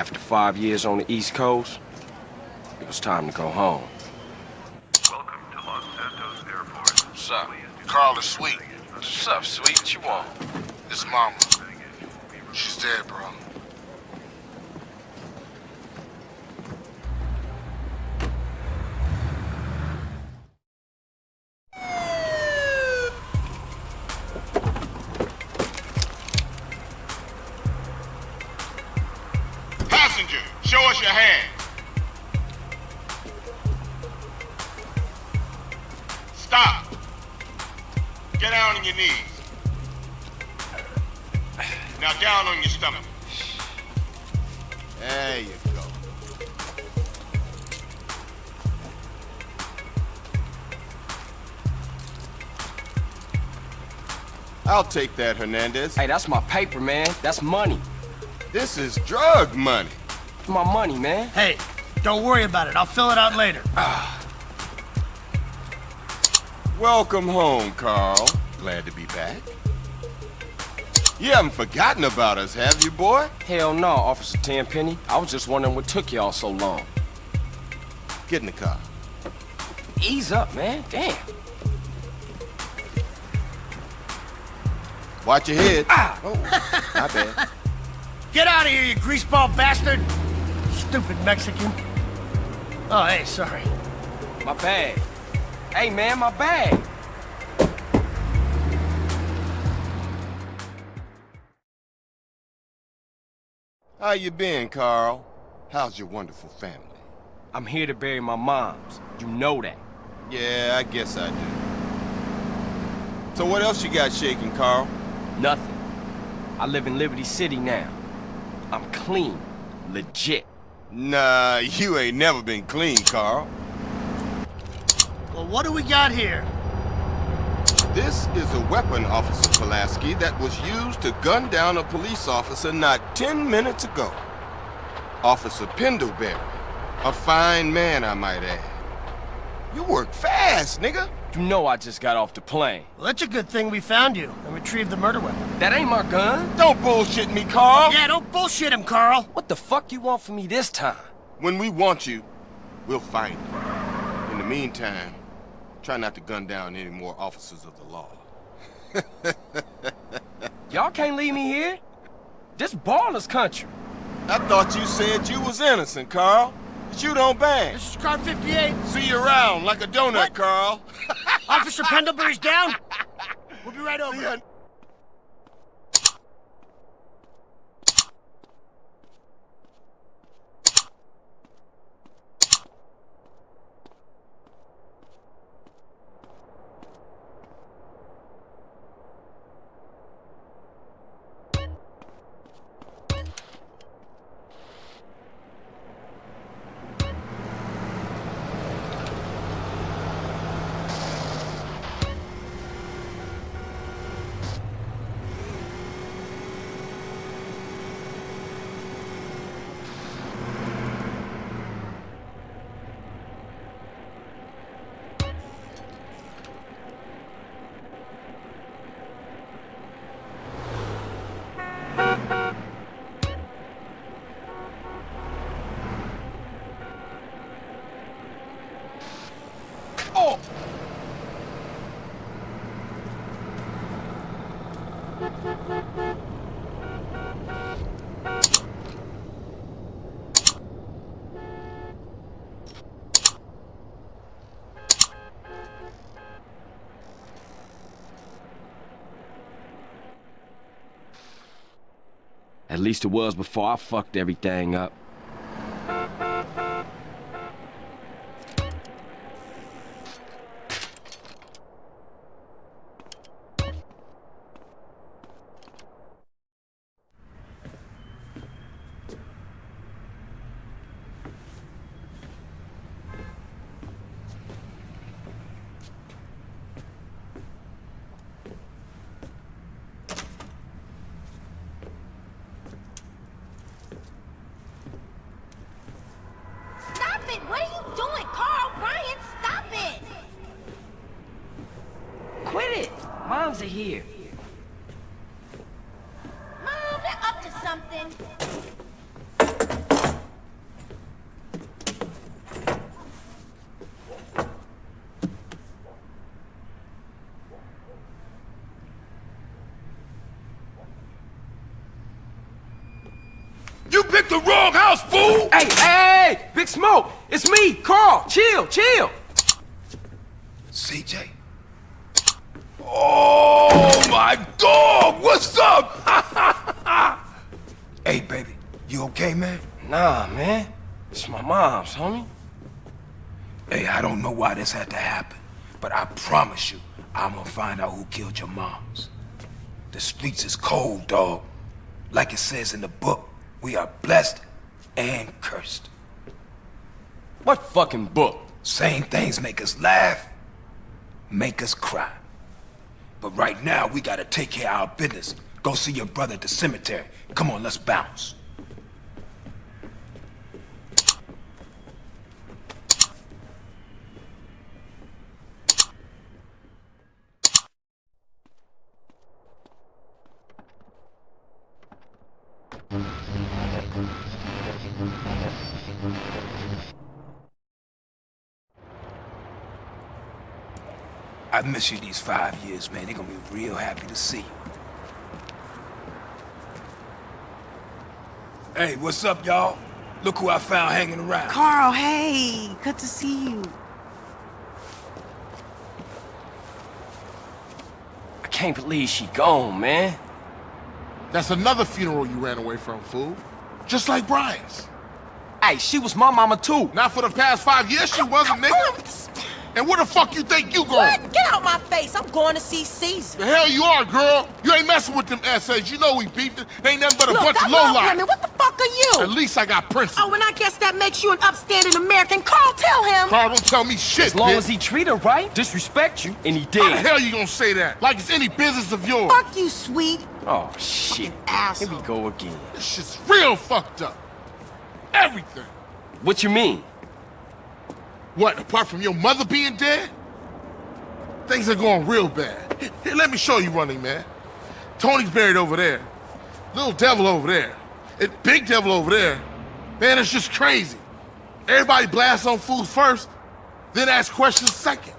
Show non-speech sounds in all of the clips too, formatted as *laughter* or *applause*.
After five years on the East Coast, it was time to go home. Welcome to Los Santos Airport. What's up? Carl is sweet. What's up, sweet? What you want? His mama. She's dead, bro. Now down on your stomach. There you go. I'll take that, Hernandez. Hey, that's my paper, man. That's money. This is drug money. My money, man. Hey, don't worry about it. I'll fill it out later. Ah. Welcome home, Carl. Glad to be back. You haven't forgotten about us, have you, boy? Hell no, Officer Tenpenny. I was just wondering what took y'all so long. Get in the car. Ease up, man. Damn. Watch your head. Ah! Oh, my bad. *laughs* Get out of here, you greaseball bastard! Stupid Mexican. Oh, hey, sorry. My bag. Hey, man, my bag. How you been, Carl? How's your wonderful family? I'm here to bury my moms. You know that. Yeah, I guess I do. So what else you got shaking, Carl? Nothing. I live in Liberty City now. I'm clean. Legit. Nah, you ain't never been clean, Carl. Well, what do we got here? This is a weapon, Officer Pulaski, that was used to gun down a police officer not 10 minutes ago. Officer Pendelbury. A fine man, I might add. You work fast, nigga. You know I just got off the plane. Well, that's a good thing we found you and retrieved the murder weapon. That ain't my gun. Don't bullshit me, Carl. Yeah, don't bullshit him, Carl. What the fuck do you want from me this time? When we want you, we'll find you. In the meantime, try not to gun down any more officers of the law. *laughs* Y'all can't leave me here. This Ballas country. I thought you said you was innocent, Carl. But you don't bang. This is car 58. See you around like a donut, What? Carl. Officer Pendelbury's down. *laughs* We'll be right over. See ya. Oh! At least it was before I fucked everything up. You picked the wrong house, fool! Hey, hey! Big Smoke! It's me, Carl! Chill, chill! CJ? Oh, my dog! What's up? *laughs* hey, baby. You okay, man? Nah, man. It's my mom's, homie. Hey, I don't know why this had to happen, but I promise you, I'm gonna find out who killed your moms. The streets is cold, dog. Like it says in the book, we are blessed and cursed. What fucking book? Same things make us laugh, make us cry. But right now, we gotta take care of our business. Go see your brother at the cemetery. Come on, let's bounce. I've missed you these five years, man. They're gonna be real happy to see you. Hey, what's up, y'all? Look who I found hanging around. Carl, hey, good to see you. I can't believe she gone, man. That's another funeral you ran away from, fool. Just like Brian's. Hey, she was my mama too. Not for the past five years she wasn't, nigga. And where the fuck you think you going? What? Get out my face. I'm going to see Cesar. The hell you are, girl. You ain't messing with them essays. You know we beefed it. They ain't nothing but a Look, bunch that of long lowlife. women, what the fuck are you? At least I got principles. Oh, and I guess that makes you an upstanding American. Carl, tell him. Carl, don't tell me shit, As long bitch. as he treat her right, disrespect you, and he did. How the did. hell you gonna say that? Like it's any business of yours. Fuck you, sweet. Oh, shit. Asshole. Here we go again. This shit's real fucked up. Everything. What you mean? What, apart from your mother being dead? Things are going real bad. Here, let me show you running, man. Tony's buried over there. Little devil over there. And big devil over there. Man, it's just crazy. Everybody blasts on food first, then ask questions second.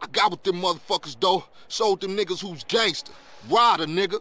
I got with them motherfuckers, though. Sold them niggas who's gangster. Rider, nigga.